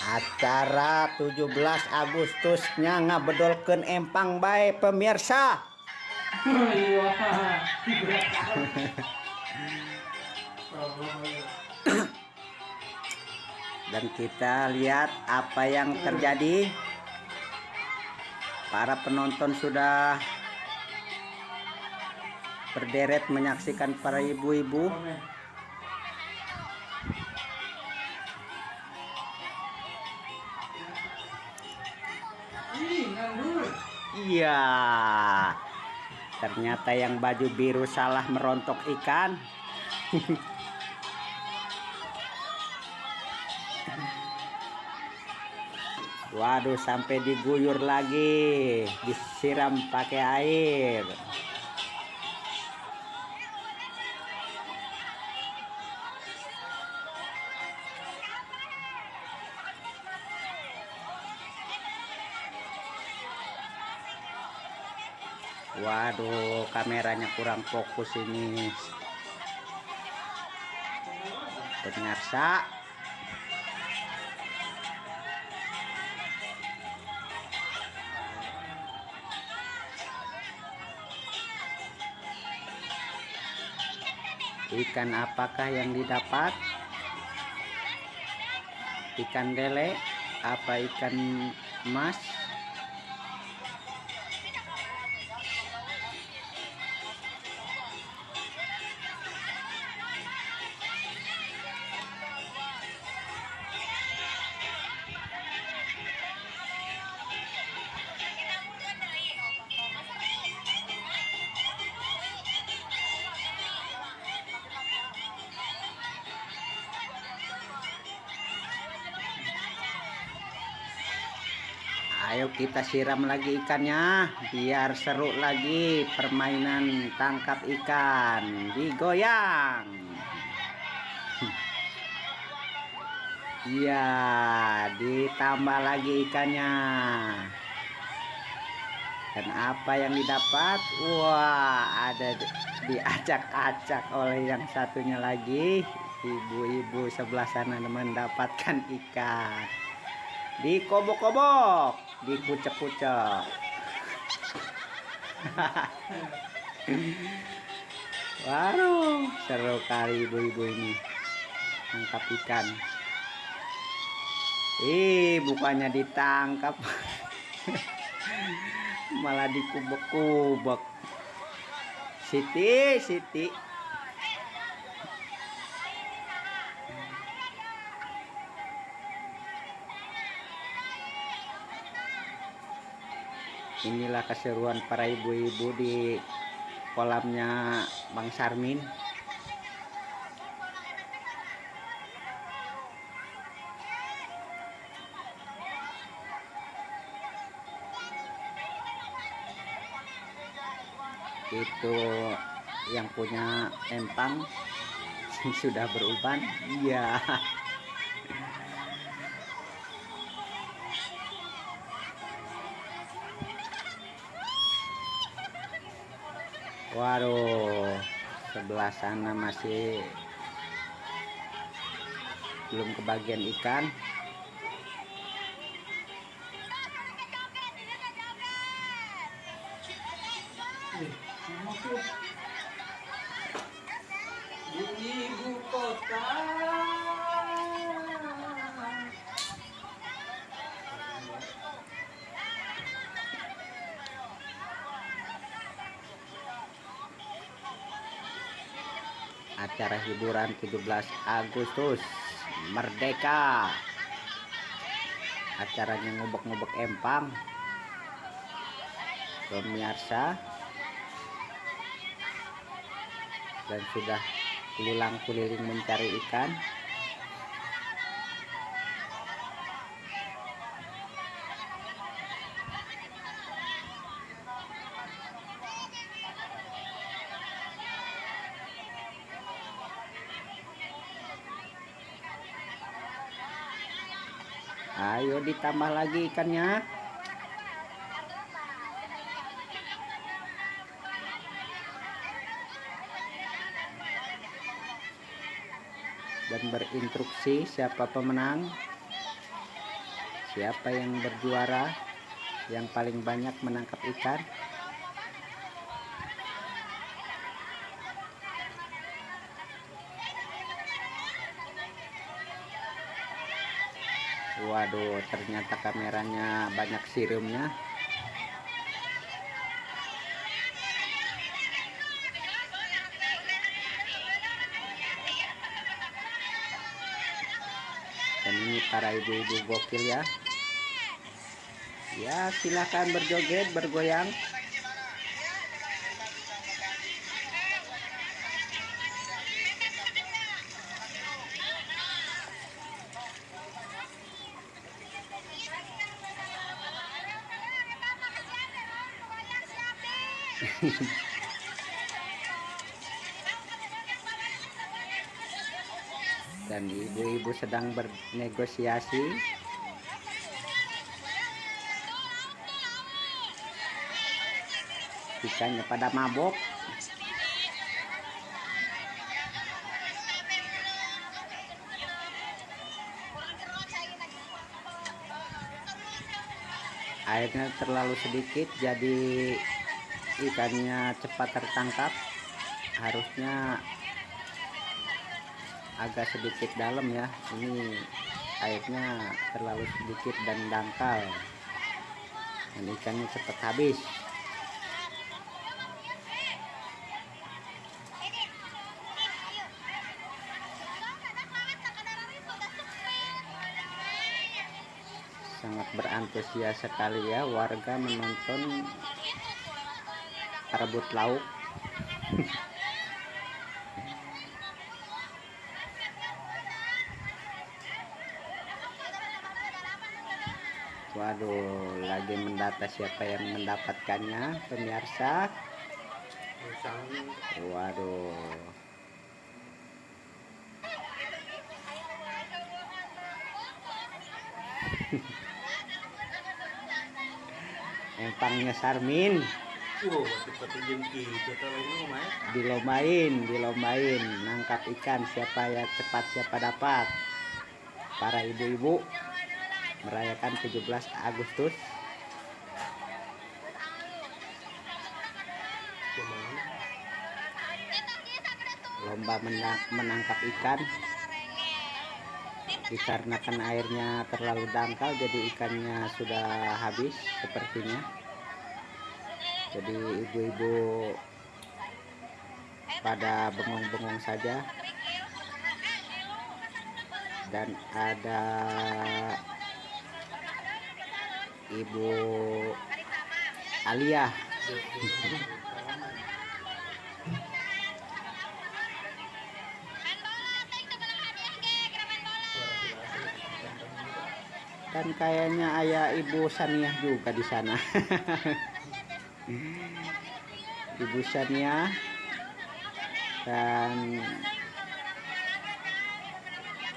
acara 17 Agustusnya ngabedolkeun empang baik pemirsa. Dan kita lihat apa yang terjadi. Para penonton sudah berderet menyaksikan para ibu-ibu. Iya. Ternyata yang baju biru salah merontok ikan. Waduh sampai diguyur lagi. Disiram pakai air Waduh kameranya kurang fokus ini. Pemirsa ikan apakah yang didapat? Ikan lele apa ikan emas kita siram lagi ikannya biar seru lagi permainan tangkap ikan digoyang. Iya, ditambah lagi ikannya. Dan apa yang didapat? Wah, ada diacak-acak oleh yang satunya lagi. Ibu-ibu sebelah sana mendapatkan ikan. Dikobok-kobok dikucek-kucek Waduh seru kali ibu-ibu ini. Tangkap ikan. Ih bukannya ditangkap. Malah dikubek-kubek. Siti Siti inilah keseruan para ibu-ibu di kolamnya Bang Sarmin. Itu yang punya empang sudah beruban. Iya Waduh, sebelah sana masih belum kebagian ikan. Di acara hiburan 17 Agustus. Merdeka! Acaranya ngubek-ngubek empang. Pemirsa. Dan sudah keliling-keliling mencari ikan ayo ditambah lagi ikannya. Dan berinstruksi siapa pemenang. Siapa yang berjuara. Yang paling banyak menangkap ikan waduh ternyata kameranya banyak sirumnya dan ini para ibu-ibu gokil ya. Ya silahkan berjoget bergoyang dan ibu-ibu sedang bernegosiasi. Ikannya pada mabok. Airnya terlalu sedikit jadi ikannya cepat tertangkap harusnya agak sedikit dalam ya. Ini airnya terlalu sedikit dan dangkal. Dan ikannya cepat habis. Sangat berantusias sekali ya warga menonton rebut lauk Waduh, lagi mendata siapa yang mendapatkannya, pemirsa. Waduh. Empangnya Sarmin Mah. dilombain, dilombain nangkap ikan siapa yang cepat siapa dapat. Para ibu-ibu merayakan 17 Agustus. Lomba menang- menangkap ikan. Dikarenakan airnya terlalu dangkal jadi ikannya sudah habis sepertinya jadi ibu-ibu pada bengong-bengong saja. Dan ada ibu Alia dan kayaknya ayah ibu Saniah juga di sana ibu Saniah dan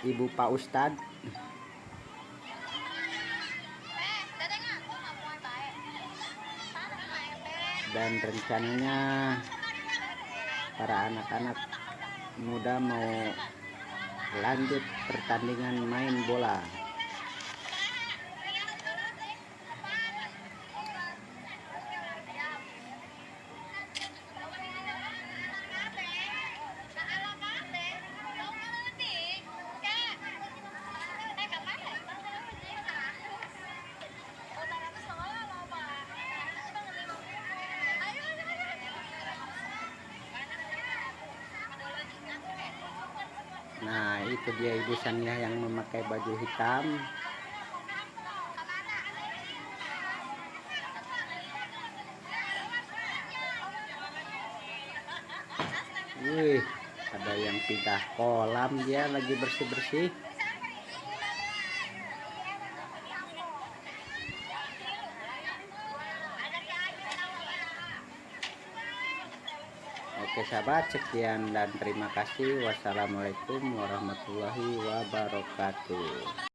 ibu Pak Ustadz dan rencananya para anak-anak muda mau lanjut pertandingan main bola Nah, itu dia Ibu Sania yang memakai baju hitam. Wih, ada yang pindah kolam dia lagi bersih-bersih. Oke sahabat, sekian dan terima kasih. Wassalamualaikum warahmatullahi wabarakatuh.